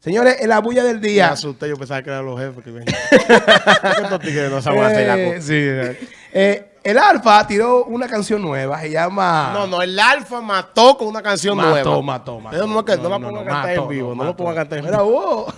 Señores, en la bulla del Me día. asusté, yo pensaba que eran los jefes que no saben hacer la Eh, sí, eh, el Alfa tiró una canción nueva, se llama... No, no, el Alfa mató con una canción mató, nueva. mató, mató. Eso no, es que- no la pongan a cantar mató, en vivo, no, mató. lo pongan a cantar en vivo. vos.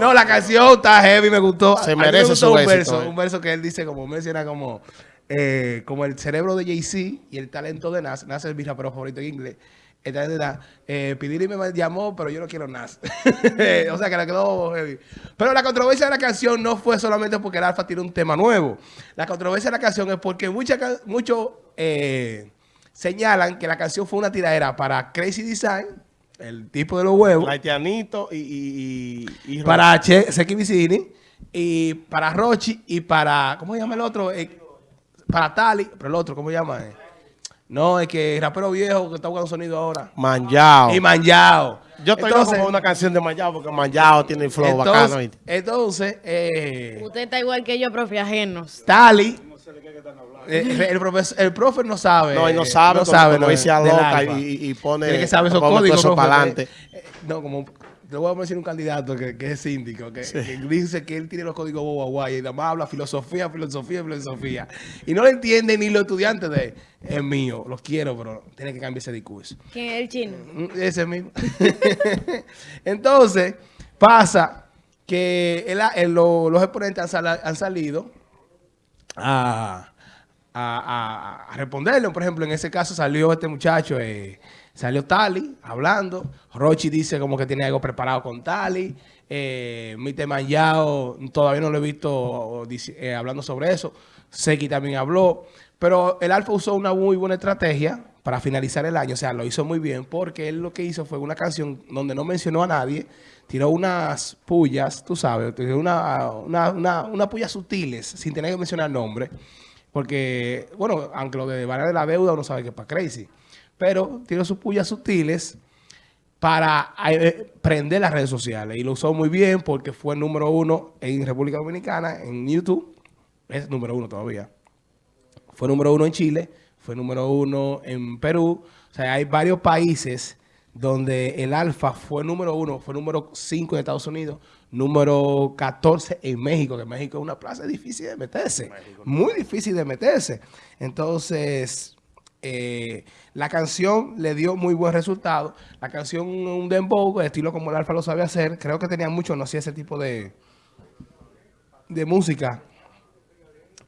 no, la canción está heavy, me gustó. Se mí me merece gustó su un éxito, verso, eh. un verso que él dice, como menciona, como, eh, como el cerebro de Jay-Z y el talento de Nas. Nas es mi rapero favorito en inglés. De Nas. Eh, Pidiri me llamó, pero yo no quiero Nas. o sea, que le quedó heavy. Pero la controversia de la canción no fue solamente porque el Alfa tiene un tema nuevo. La controversia de la canción es porque muchos eh, señalan que la canción fue una tiradera para Crazy Design, el tipo de los huevos, Haitianito y, y, y, y para Che, Seki Vicini, y para Rochi, y para, ¿cómo se llama el otro? Eh, para Tali, pero el otro, ¿cómo se llama? No, es que el rapero viejo que está buscando sonido ahora. Manjao. Y Manjao. Yo estoy por una canción de Manjao porque Manjao tiene el flow entonces, bacano. entonces eh, Usted está igual que yo, profe, ajenos. Tali, eh, el, profesor, el profe no sabe. No, y no sabe, no como- sabe, como no, dice loca y, y pone, Tiene que saber esos códigos, eso para adelante. eh, eh, no, como te voy a decir un candidato que, que es síndico, que, que dice que één tiene los códigos guay y nada más habla filosofía, filosofía, filosofía. Y no lo entiende ni los estudiantes de es mío, los quiero, pero tiene que cambiar ese discurso. ¿Quién es el chino? Mm, Ese mismo. Entonces, pasa que el- el- lo- los exponentes han salido a, a- responderle. Por ejemplo, en ese caso salió este muchacho, eh, salió Tali hablando. Rochi dice como que tiene algo preparado con Tali. Eh, Mite Manjao todavía no lo he visto eh, hablando sobre eso. Seki también habló. Pero el Alfa usó una muy buena estrategia para finalizar el año. O sea, lo hizo muy bien porque él lo que hizo fue una canción donde no mencionó a nadie. Tiró unas pullas, tú sabes, una, una, unas pullas sutiles sin tener que mencionar nombre. Porque, bueno, aunque lo de Vara de la Deuda uno sabe que es para Crazy. Pero tiró sus pullas sutiles para eh, prender las redes sociales. Y lo usó muy bien porque fue número uno en República Dominicana, en YouTube. Es número uno todavía. Fue número uno en Chile, fue número uno en Perú. O sea, hay varios países donde el Alfa fue número uno, fue número cinco en Estados Unidos, número 14 en México, que México es una plaza difícil de meterse, muy difícil de meterse. Entonces, eh, la canción le dio muy buen resultado. La canción, un dembow, estilo como el Alfa lo sabe hacer, creo que tenía mucho, no hacía ese tipo de, de música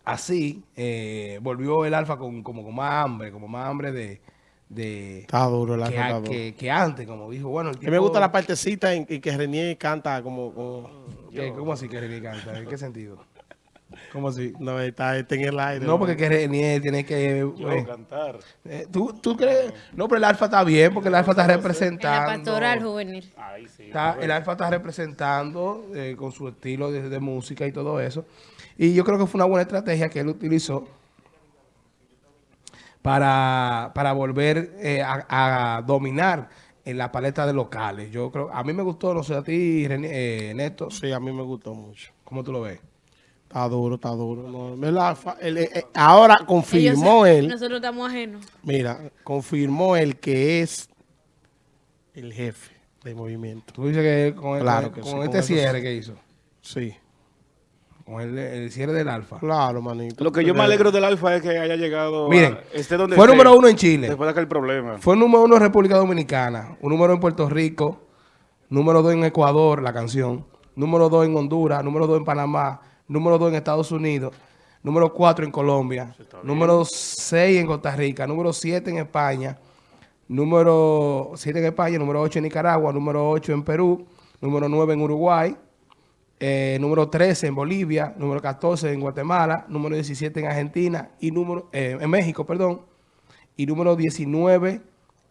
así, eh, volvió el Alfa con, como con más hambre, como más hambre de... de Está duro el que, a- que- que antes, como dijo, bueno, el tipo... me gusta la partecita en, en que Renier canta como... como ¿Qué? ¿Cómo así que René canta? ¿En qué sentido? ¿Cómo así? no, está, está en el aire. No, porque que René tiene que... eh, cantar. eh, ¿tú, ¿Tú crees? No, pero el Alfa está bien, porque el Alfa está En la representando... pastoral juvenil. Ahí sí. Está- el Alfa está representando eh, con su estilo de, de música y todo eso. Y yo creo que fue una buena estrategia que él utilizó para, para volver eh, a, a dominar en la paleta de locales. Yo creo, a mí me gustó, no sé, a ti, René, eh, Néstor, Sí, a mí me gustó mucho. ¿cómo tú lo ves? Está duro, está duro. No, el el- eh, eh, ahora confirmó él, Nosotros estamos ajenos. mira, confirmó él que es el jefe del movimiento. Tú dices que con, Claro con- que con este cierre que hizo, Sí, con el, el cierre del Alfa. claro, manito. Lo que yo me alegro del Alfa es que haya llegado. Miren, a, esté donde fue esté, número uno en Chile. Después de aquel problema. Fue número uno en República Dominicana, un número en Puerto Rico, número dos en Ecuador, la canción, número dos en Honduras, número dos en Panamá, número dos en Estados Unidos, número cuatro en Colombia, número seis en Costa Rica, número siete en España, número siete en España, número ocho en Nicaragua, número ocho en Perú, número nueve en Uruguay, eh, número 13 en Bolivia, número 14 en Guatemala, número 17 en Argentina y número eh, en México, perdón, y número 19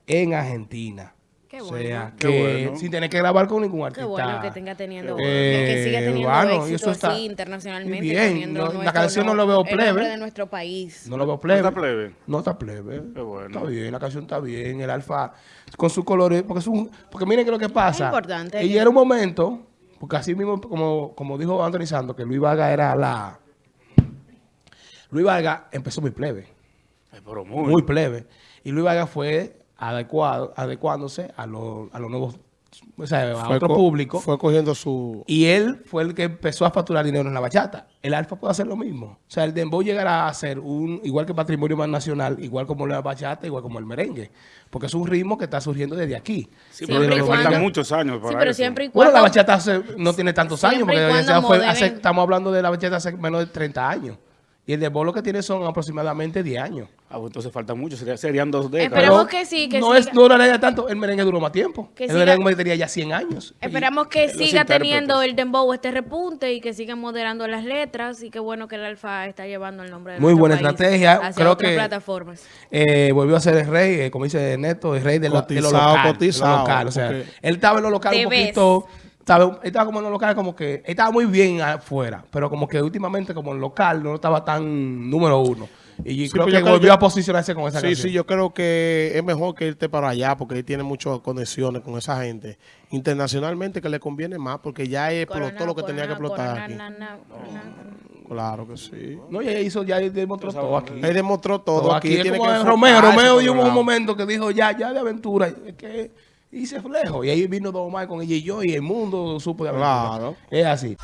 en Argentina. Qué o bueno. sea, Qué que bueno. sin tener que grabar con ningún Qué artista. bueno que tenga teniendo, Eh, que siga teniendo bueno, y éxito eso está así internacionalmente. bien. No, la canción no lo veo el plebe. nombre de nuestro país. No lo veo ¿No plebe. está plebe? No está plebe. Qué bueno. Está bien, la canción está bien. El alfa con sus colores. Porque, es un, porque miren que lo que pasa. Es importante. Y era un momento, porque así mismo, como, como dijo Anthony Santos, que Luis Vargas era la. Luis Vargas empezó muy plebe. Ay, pero muy. Muy plebe. Y Luis Vargas fue adecuado, adecuándose a, los- a los nuevos o sea, a Fue otro co- público. Fue cogiendo su... Y él fue el que empezó a facturar dinero en la bachata. El alfa puede hacer lo mismo. O sea, el dembow llegará a ser un, igual que patrimonio más nacional, igual como la bachata, igual como el merengue. Porque es un ritmo que está surgiendo desde aquí. Sí, pero cuando- faltan muchos años para Sí, pero eso. siempre y Bueno, la bachata hace- no tiene tantos años, Siempre porque fue hace- estamos hablando de la bachata hace menos de 30 años. Y el dembow lo que tiene son aproximadamente 10 años. Ah, pues entonces falta mucho, sería- serían dos décadas. Esperemos que sí, que no siga. es no duraría tanto, el merengue duró más tiempo. Que el siga- merengue tenía ya 100 años. Esperamos que siga teniendo el dembow este repunte y que sigan moderando las letras y qué bueno que el Alfa está llevando el nombre de Muy buena país estrategia. hacia Creo otras que- plataformas. Eh, volvió a ser el rey, eh, como dice Neto, el rey de, lo, de lo Cotizado, local. de lo cotizado, local. O sea, él estaba en lo local un ves. Estaba, él estaba como en lo local, como que. él estaba muy bien afuera, pero como que últimamente, como en local, no estaba tan número uno. Y Sí, creo pues que volvió a posicionarse con esa Sí, canción. sí, yo creo que es mejor que irte para allá porque él tiene muchas conexiones con esa gente. Internacionalmente que le conviene más porque ya explotó Corona, lo que tenía que explotar corona, aquí. na, na, corona. Claro que sí. No, y él hizo, ya él demostró todo aquí. Él demostró todo, Todo aquí. aquí. Es tiene como que Romeo. enfocarse Romeo dio un momento que dijo, ya, ya de aventura. Es que y se lejos. Y ahí vino Don Omar con ella y yo y el mundo supo de. Claro. Es así.